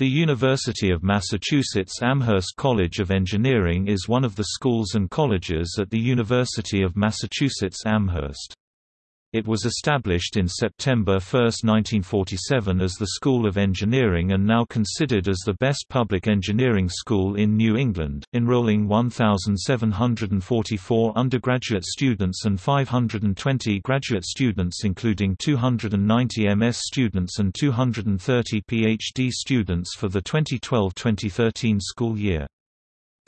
The University of Massachusetts Amherst College of Engineering is one of the schools and colleges at the University of Massachusetts Amherst. It was established in September 1, 1947 as the School of Engineering and now considered as the best public engineering school in New England, enrolling 1,744 undergraduate students and 520 graduate students including 290 MS students and 230 PhD students for the 2012-2013 school year.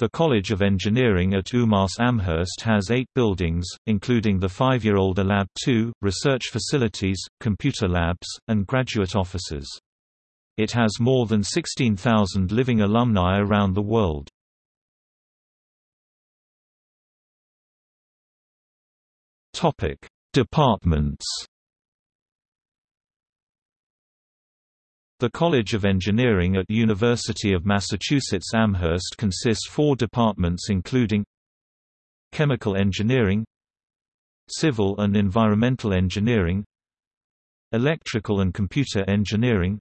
The College of Engineering at UMass Amherst has eight buildings, including the five-year-old Lab 2, research facilities, computer labs, and graduate offices. It has more than 16,000 living alumni around the world. Departments The College of Engineering at University of Massachusetts Amherst consists four departments including Chemical Engineering Civil and Environmental Engineering Electrical and Computer Engineering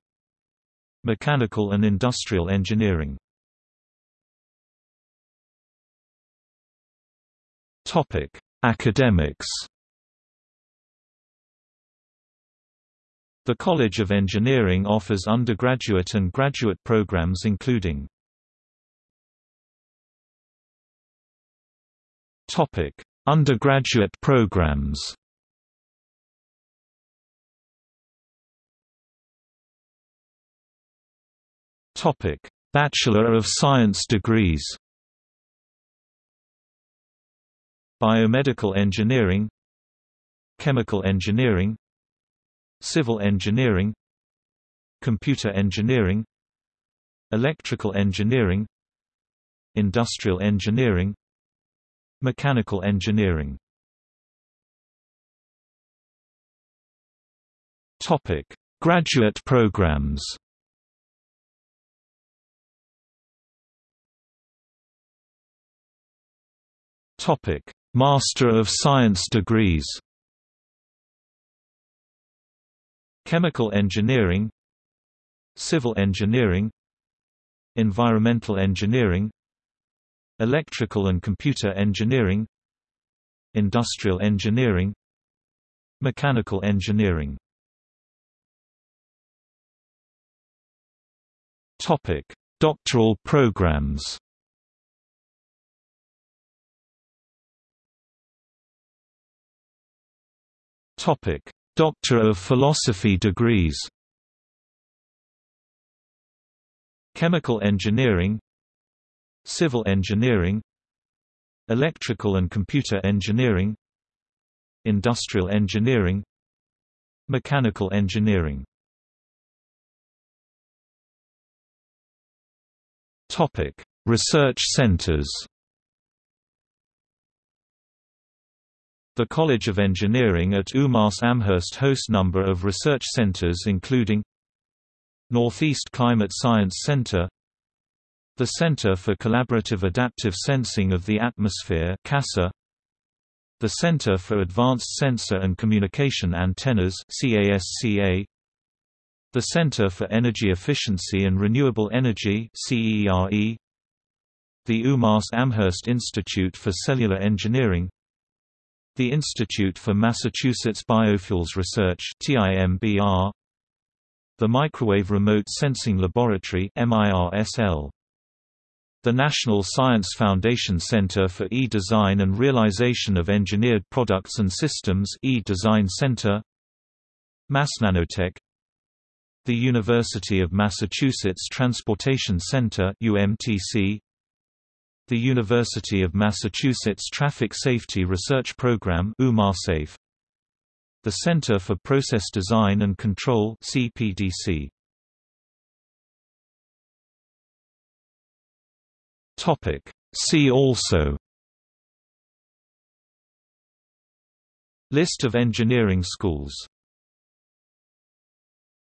Mechanical and Industrial Engineering. Academics The College of Engineering offers undergraduate and graduate programs including Undergraduate programs. Bachelor of Science degrees. Biomedical Engineering Chemical Engineering Civil engineering Computer engineering Electrical engineering Industrial engineering Mechanical engineering Topic: Graduate programs. Topic: Master of Science degrees. Chemical engineering Civil engineering Environmental engineering Electrical and computer engineering Industrial engineering Mechanical engineering Topic: Doctoral programs. Topic: Doctor of Philosophy degrees. Chemical engineering Civil engineering Electrical and computer engineering Industrial engineering Mechanical engineering. Research centers The College of Engineering at UMass Amherst hosts number of research centers including Northeast Climate Science Center The Center for Collaborative Adaptive Sensing of the Atmosphere CASA, the Center for Advanced Sensor and Communication Antennas CASCA, the Center for Energy Efficiency and Renewable Energy CERE, the UMass Amherst Institute for Cellular Engineering the Institute for Massachusetts Biofuels Research The Microwave Remote Sensing Laboratory the National Science Foundation Center for E-Design and Realization of Engineered Products and Systems E-Design Center Mass Nanotech The University of Massachusetts Transportation Center UMTC the University of Massachusetts Traffic Safety Research Program The Center for Process Design and Control CPDC Topic. See also. List of engineering schools